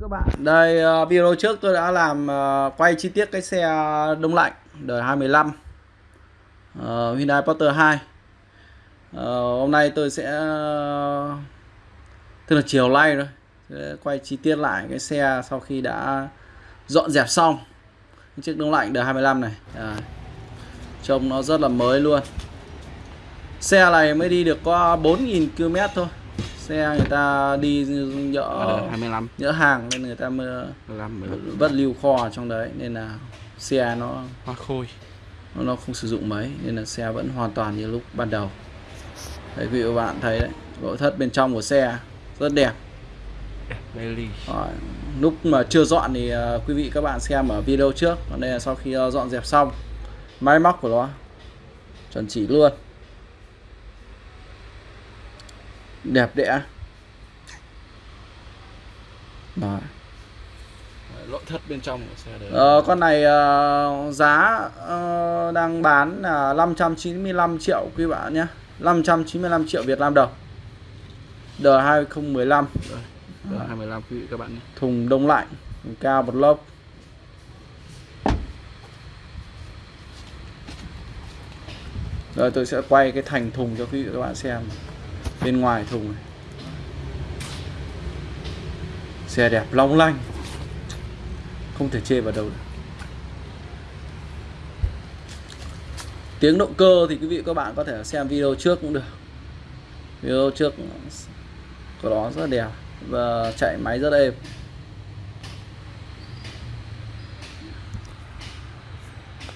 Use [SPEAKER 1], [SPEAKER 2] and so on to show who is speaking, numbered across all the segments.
[SPEAKER 1] Các bạn, đây uh, video trước tôi đã làm uh, quay chi tiết cái xe đông lạnh đời 25 uh, ờ, Hyundai Porter 2 uh, Hôm nay tôi sẽ uh, tức là chiều nay rồi sẽ quay chi tiết lại cái xe sau khi đã dọn dẹp xong cái chiếc đông lạnh đời 25 này. À, trông nó rất là mới luôn. Xe này mới đi được có 4.000 km thôi xe người ta đi nhỡ
[SPEAKER 2] 25
[SPEAKER 1] nhỡ hàng nên người ta mới
[SPEAKER 2] 15 15
[SPEAKER 1] vất lưu kho trong đấy nên là xe nó
[SPEAKER 2] hoa khôi.
[SPEAKER 1] Nó, nó không sử dụng mấy nên là xe vẫn hoàn toàn như lúc ban đầu. Đấy quý vị và bạn thấy đấy nội thất bên trong của xe rất đẹp.
[SPEAKER 2] Bailey
[SPEAKER 1] Rồi, lúc mà chưa dọn thì uh, quý vị các bạn xem ở video trước. Còn đây là sau khi uh, dọn dẹp xong máy móc của nó chuẩn chỉ luôn đẹp đẽ Rồi.
[SPEAKER 2] nội thất bên trong của xe đấy.
[SPEAKER 1] Ờ, con này uh, giá uh, đang bán là 595 triệu quý bạn nhé. 595 triệu Việt Nam đồng. Đời 2015
[SPEAKER 2] Đây, Đời 25 quý vị các bạn nhé.
[SPEAKER 1] Thùng đông lạnh thùng Cao một lốc. Rồi tôi sẽ quay cái thành thùng cho quý vị các bạn xem Bên ngoài thùng này. Xe đẹp long lanh. Không thể chê vào đâu được. Tiếng động cơ thì quý vị các bạn có thể xem video trước cũng được. Video trước của nó rất đẹp Và chạy máy rất êm.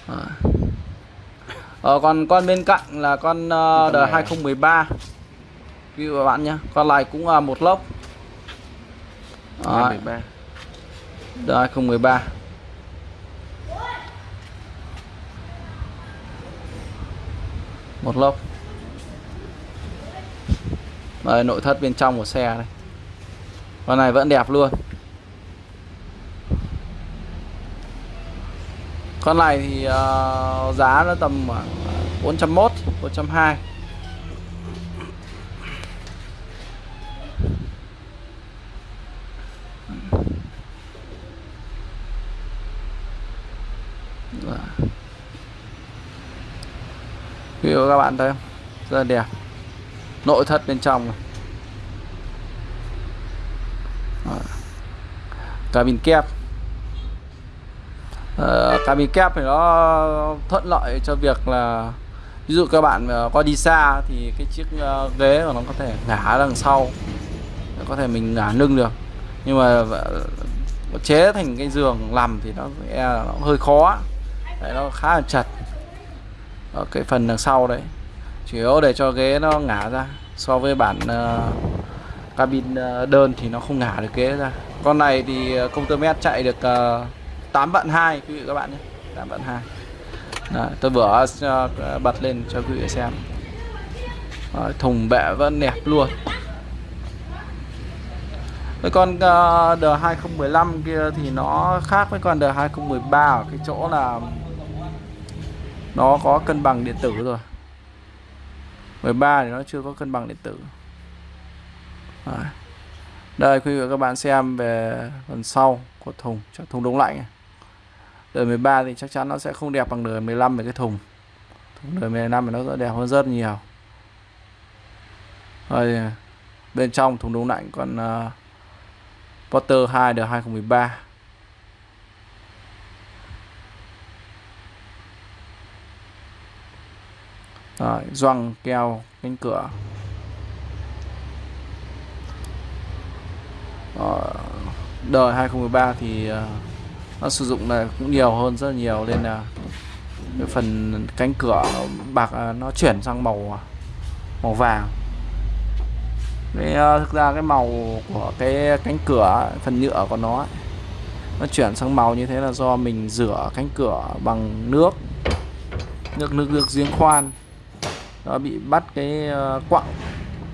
[SPEAKER 1] À. Ờ, còn con bên cạnh là con uh, đời 2013 Quý vị và bạn nhé Con này cũng là một lốc Đấy,
[SPEAKER 2] 23
[SPEAKER 1] đời 2013 Một lốc Đây nội thất bên trong của xe đây. Con này vẫn đẹp luôn. Con này thì uh, giá nó tầm khoảng 401, 420 ví dụ các bạn thấy không? Rất là đẹp Nội thất bên trong này. Cabin kép uh, Cabin kép thì nó thuận lợi cho việc là Ví dụ các bạn có đi xa thì cái chiếc uh, ghế của nó có thể ngả đằng sau Có thể mình ngả lưng được Nhưng mà ờ, chế thành cái giường nằm thì nó, e nó hơi khó Đấy, nó khá là chật ở cái phần đằng sau đấy. Chủ yếu để cho ghế nó ngả ra so với bản uh, cabin uh, đơn thì nó không ngả được ghế ra. Con này thì công tơ mét chạy được ờ, uh, 8 vạn 2 quý vị các bạn nhé. 8 vạn 2 Đấy, tôi vừa uh, bật lên cho quý vị xem. Đấy, thùng bệ vẫn đẹp luôn. Với con uh, D2015 kia thì nó khác với con D2013 ở cái chỗ là nó có cân bằng điện tử rồi. 13 thì nó chưa có cân bằng điện tử. Đấy. đây quý vị và các bạn xem về phần sau của thùng. Thùng đông lạnh. Đời 13 thì chắc chắn nó sẽ không đẹp bằng đời 15 về cái thùng. Thùng đời 15 thì nó sẽ đẹp hơn rất nhiều. Rồi bên trong thùng đông lạnh còn uh, Potter 2 đời 2013 Rồi, gioăng keo cánh cửa. Rồi, đời 2013 thì ờ, nó sử dụng là cũng nhiều hơn rất là nhiều nên là cái phần cánh cửa nó bạc ờ, nó chuyển sang màu ờ, màu vàng. Đấy, thực ra cái màu của cái cánh cửa phần nhựa của nó nó chuyển sang màu như thế là do mình rửa cánh cửa bằng nước. Nước nước nước giếng khoan nó bị bắt cái ờ, quặng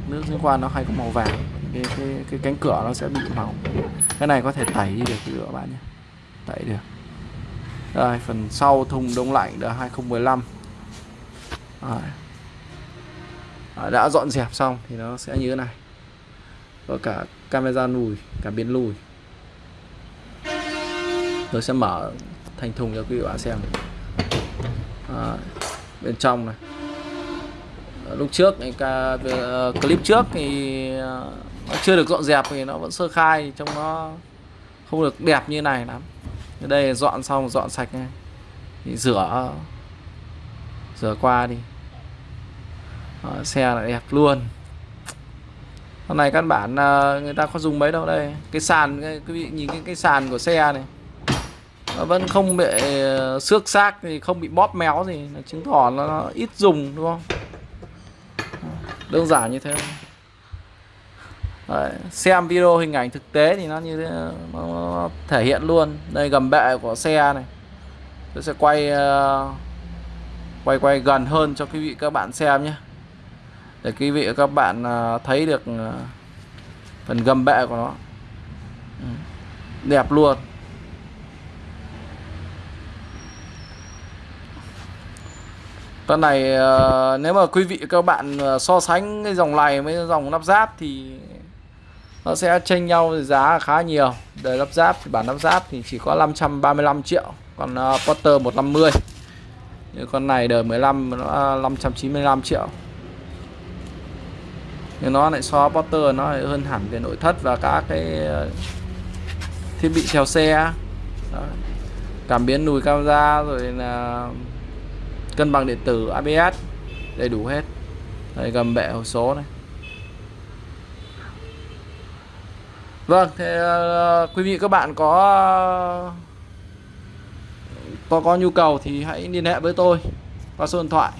[SPEAKER 1] nước giếng khoan nó hay có màu vàng. Cái, cái, cái cánh cửa nó sẽ bị màu cái này có thể tẩy đi được các bạn nhé. Tẩy được. Đây phần sau thùng đông lạnh đã 2015 Rồi. đã dọn dẹp xong thì nó sẽ như thế này. Có cả camera lùi cả biến lùi. Tôi sẽ mở thành thùng cho quý vị bạn xem. À, bên trong này lúc trước cái ờ, clip trước thì nó chưa được dọn dẹp thì nó vẫn sơ khai trông nó không được đẹp như này lắm. Đây dọn xong dọn sạch này. Thì rửa rửa qua đi. Đó, xe lại đẹp luôn. Hôm nay căn bản người ta có dùng mấy đâu đây. Cái sàn cái- quý vị nhìn cái cái sàn của xe này. Nó vẫn không bị xước xác thì không bị bóp méo gì. Chứng tỏ nó, nó ít dùng đúng không? Đơn giản như thế Đấy, xem video hình ảnh thực tế thì nó như thế nó, nó thể hiện luôn. Đây gầm bệ của xe này. Tôi sẽ quay uh, quay quay gần hơn cho quý vị các bạn xem nhé. Để quý vị các bạn uh, thấy được uh, phần gầm bệ của nó. Ừ. đẹp luôn. Con này uh, nếu mà quý vị các bạn ờ, so sánh cái dòng này với dòng lắp ráp thì nó sẽ chênh nhau giá khá nhiều. Đời lắp ráp thì bản lắp ráp thì chỉ có 535 triệu còn uh, Potter 150 như con này đời 15 nó 595 triệu. Nhưng nó lại so potter nó lại hơn hẳn về nội thất và các cái thiết bị treo xe Đó. cảm biến lùi camera rồi là cân bằng điện tử ABS đầy đủ hết. Đây gầm bệ hộp số này. Vâng thế uh, quý vị các bạn có có có nhu cầu thì hãy liên hệ với tôi qua số điện thoại.